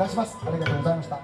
たします。ありがとうございました。